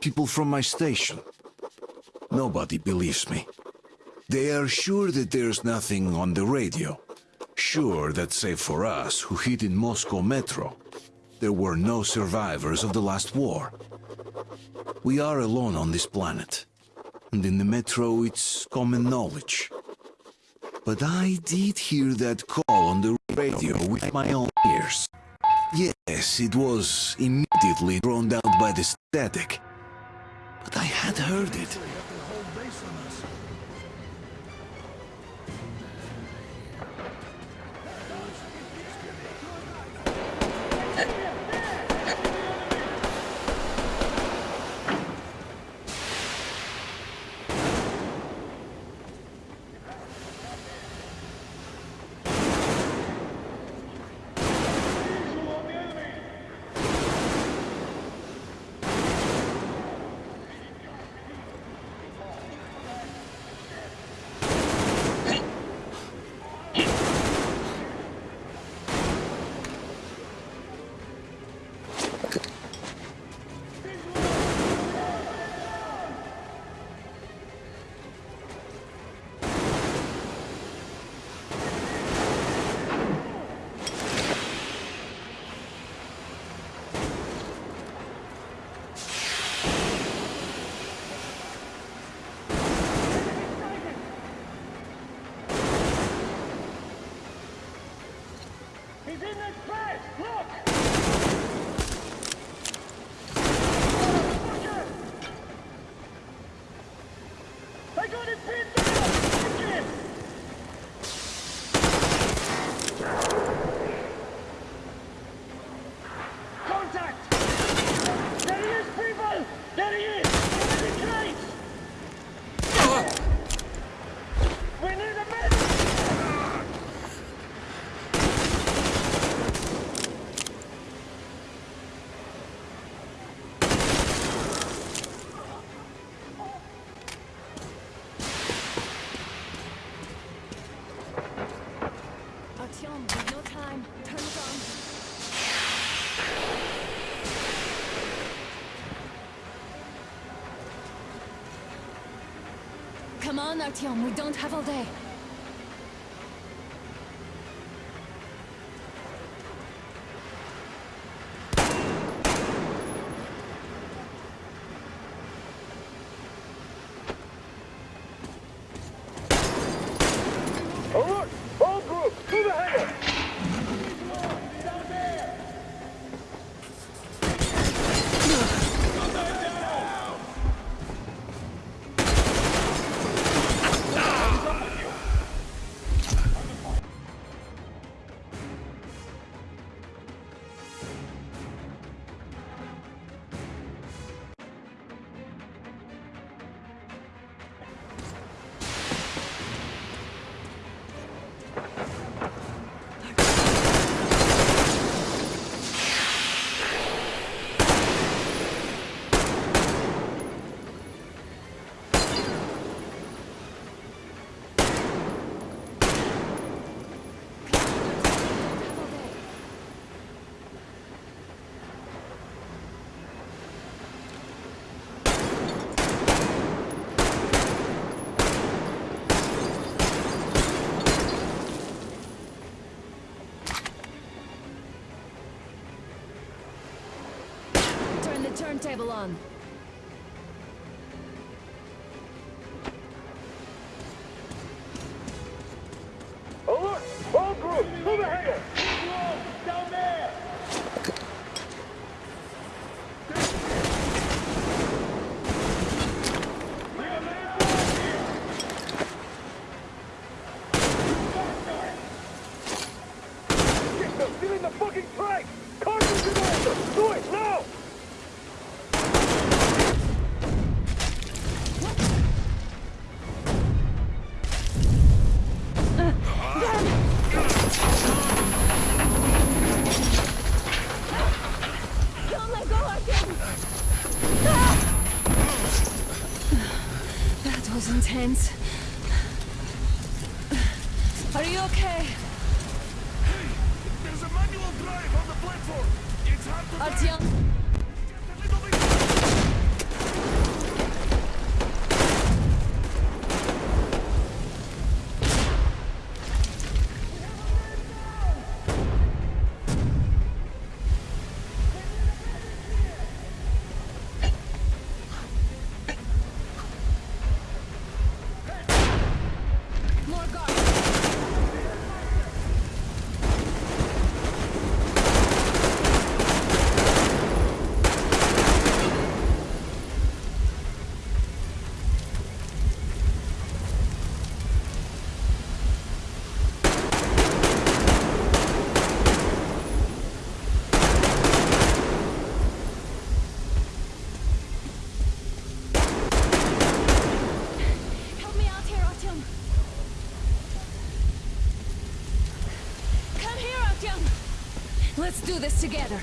people from my station. Nobody believes me. They are sure that there's nothing on the radio. Sure that save for us, who hid in Moscow Metro, there were no survivors of the last war. We are alone on this planet. And in the Metro, it's common knowledge. But I did hear that call on the radio with my own ears. Yes, it was immediately drowned out by the static. But I had heard it. On, we don't have all day. Turntable on. All right, all group, to the hangar! Down there! Get them! Get in the fucking train! Cartridge and answer! Do it, now! Don't let go, Artyom! Ah! Intense. Are you okay? Let's do this together.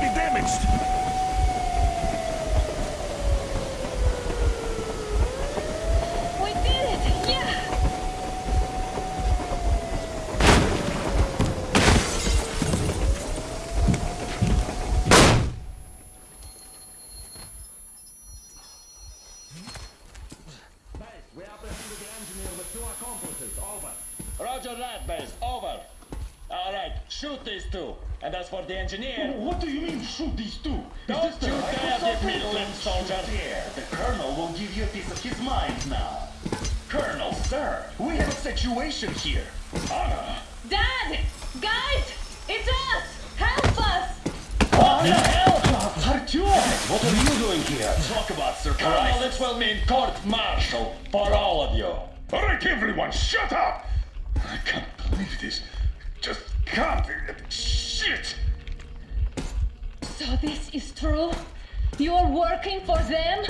Be damaged. We did it! Yeah! Base, We apprehended the engineer with two accomplices. Over. Roger that, base. Over. All right, shoot these two. And as for the engineer, What do you mean, shoot these two? don't Is this you the dare Microsoft give me Windows? soldier. Here, the Colonel will give you a piece of his mind now. Colonel, sir, we have a situation here. Anna, Dad! Guys! It's us! Help us! What the hell? Artyom, what are you doing here? Talk about Colonel, surprise. this will mean court-martial for all of you. All right, everyone, shut up! I can't believe this. Just can't. Shit! So this is true? You're working for them?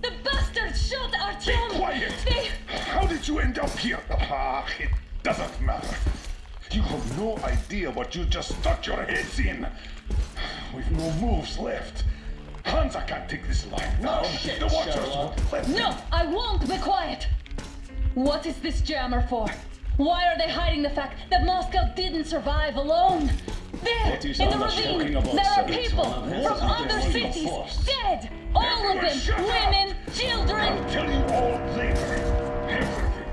The bastards shot Be Artyom! quiet! They... How did you end up here? Ah, it doesn't matter. You have no idea what you just stuck your heads in. We've no moves left. Hansa can't take this line down. shit, the Watchers won't let No, I won't be quiet! What is this jammer for? Why are they hiding the fact that Moscow didn't survive alone? There, in the ravine, there are people It's one of from other cities, dead! All of them! Women, children! I'll tell you all later. Everything.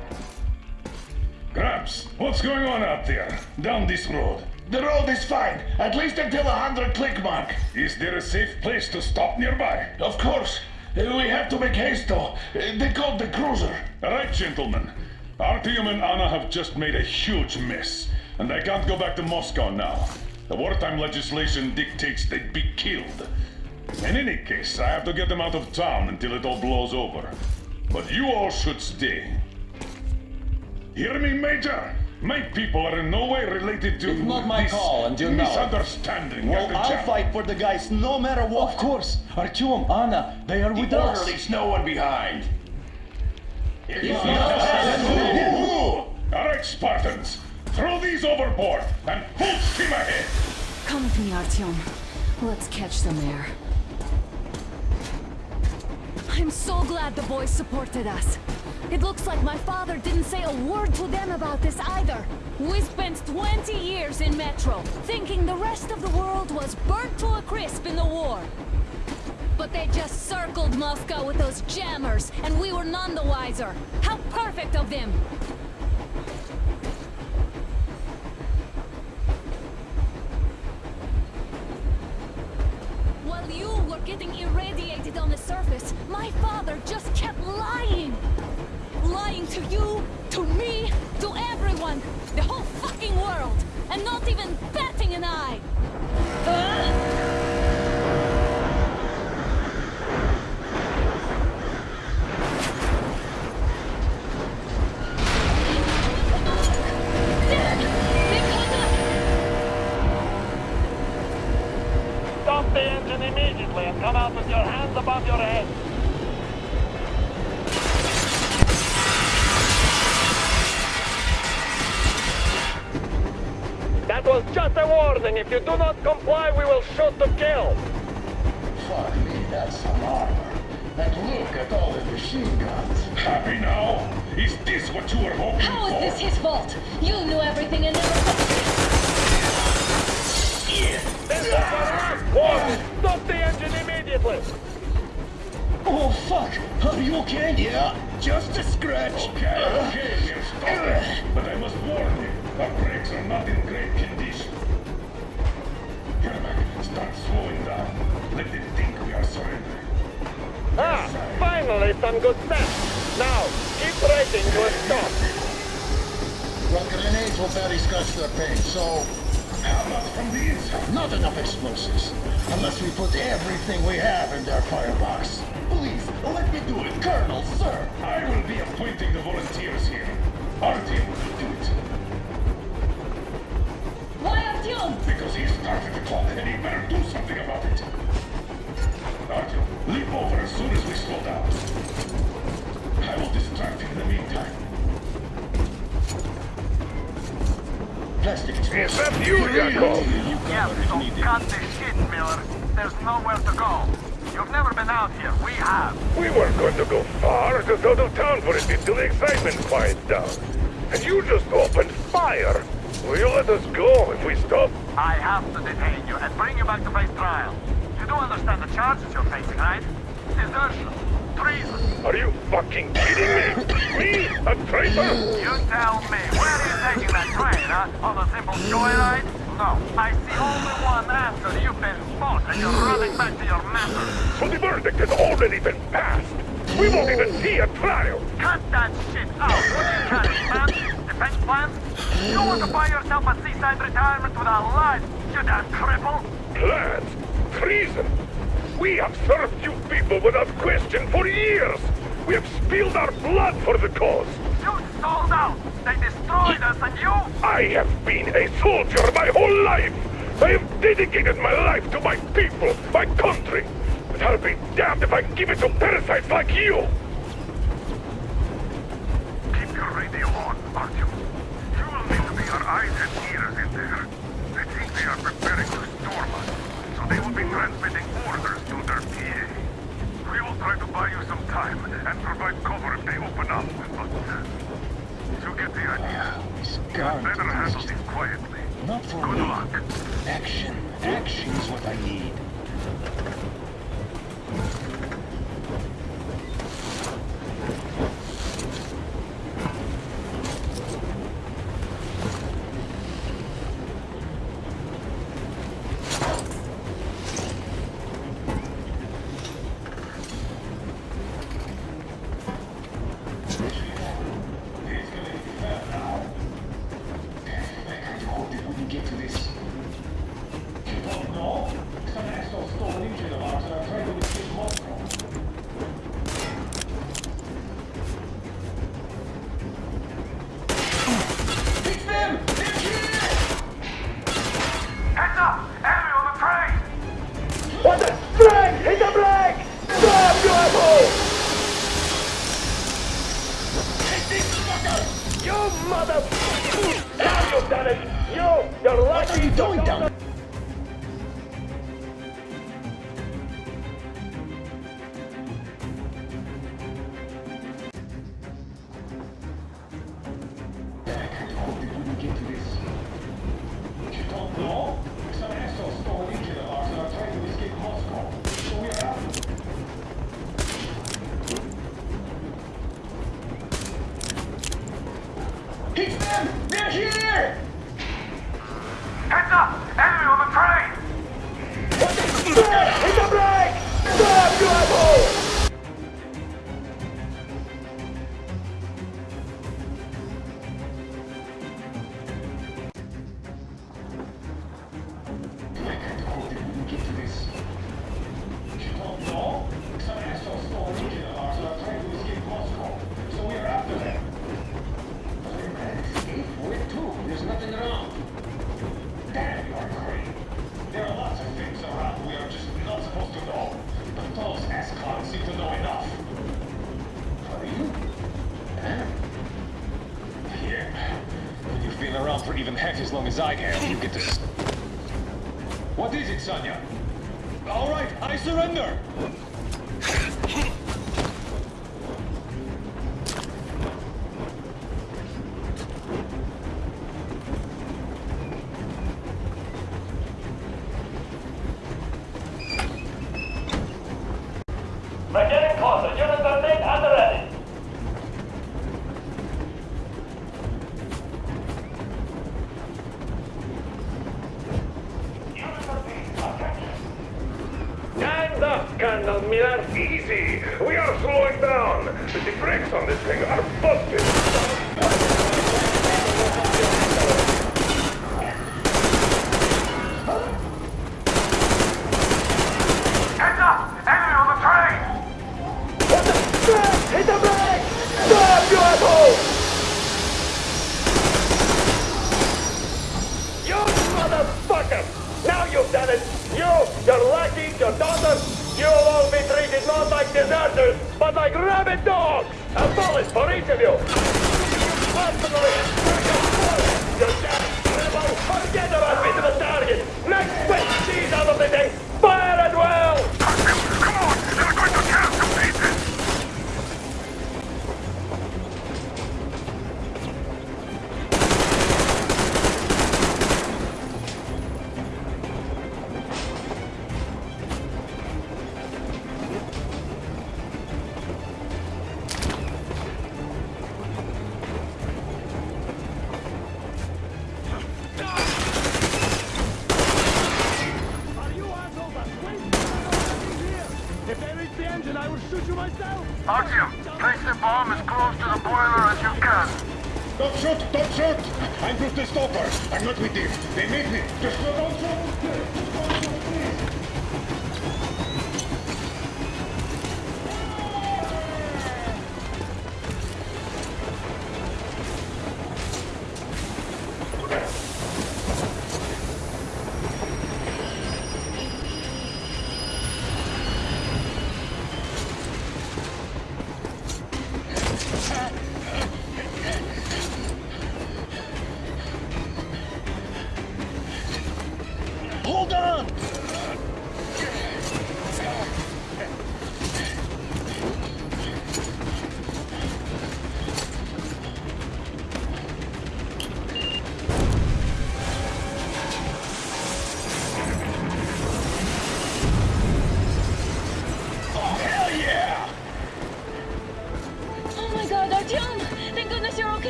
Gramps, what's going on out there? Down this road. The road is fine, at least until a hundred click mark. Is there a safe place to stop nearby? Of course. We have to make haste though. They called the cruiser. All right, gentlemen. Artyom and Anna have just made a huge mess, and they can't go back to Moscow now. The wartime legislation dictates they'd be killed. In any case, I have to get them out of town until it all blows over. But you all should stay. Hear me, Major? My people are in no way related to It's not my this call, and you know misunderstanding. Well, I'll Jack. fight for the guys no matter what. Of course. Artyom, Anna, they are with us. Leaves no one behind. All right, Spartans, throw these overboard and full steam ahead. Come with me, Artyom. Let's catch some air. I'm so glad the boys supported us. It looks like my father didn't say a word to them about this either. We spent 20 years in Metro, thinking the rest of the world was burnt to a crisp in the war. But they just circled Moscow with those jammers, and we were none the wiser. How perfect of them! While you were getting irradiated on the surface, my father just kept lying. Lying to you, to me, to everyone, the whole fucking world, and not even batting an eye. Huh? You do not comply, we will shoot to kill. Fuck me, that's some armor. And look at all the machine guns. Happy now? Is this what you were hoping How for? How is this his fault? You knew everything and never This is our last warning. Stop the engine immediately. Oh, fuck. Are you okay? Yeah, just a scratch. Okay, okay, we'll stop it. But I must warn you, our brakes are not in great condition. Are surrendering. one good step. Now, keep racing to a stop. Well, grenades will barely scratch their paint, so... How about from the inside? Not enough explosives. Unless we put everything we have in their firebox. Please, let me do it, Colonel, sir. I will be appointing the volunteers here. Artyom will do it. Why Artyom? Because he started the clock, and he better do something about it. Artyom, leap over as soon as we slow down. I will distract him in the meantime. Plastic Is that you, Yakov? Yeah, so cut the shit, Miller. There's nowhere to go. You've never been out here. We have. We weren't going to go far, just out of town for a bit till the excitement quiets down. And you just opened fire. Will you let us go if we stop? I have to detain you and bring you back to face trial. You do understand the charges you're facing, right? Desertion, treason. Are you fucking kidding me? Me? A traitor? You tell me, where are you taking that train, huh? On a simple joyride? No, I see only one answer. You've been spotted and you're running back to your master. So the verdict has already been passed. We won't even see a trial. Cut that shit out. What do you plans? You want to buy yourself a seaside retirement without life, you damn cripple? Plans? Treason? We have served you people without question for years. We have spilled our blood for the cause. You sold out. They destroyed us and you... I have been a soldier my whole life. I have dedicated my life to my people, my country. But I'll be damned if I give it to parasites like you. Yeah. Mother... Now you've done it! You! You're lucky! What are you doing down half as long as I have, you get to... s- What is it, Sanya? All right, I surrender. Miller? Easy. We are slowing down. The brakes on this thing are busted. Heads up! Enemy on the train! What the? Hit the brake! Stop, you asshole! You motherfucker! Now you've You, your lackey, your daughter, you'll all be treated not like deserters, but like rabid dogs! A bullet for each of you! Personally, you're dead!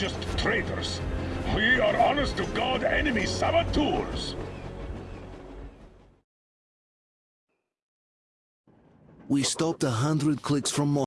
Just traitors. We are honest to God enemy saboteurs. We stopped a hundred clicks from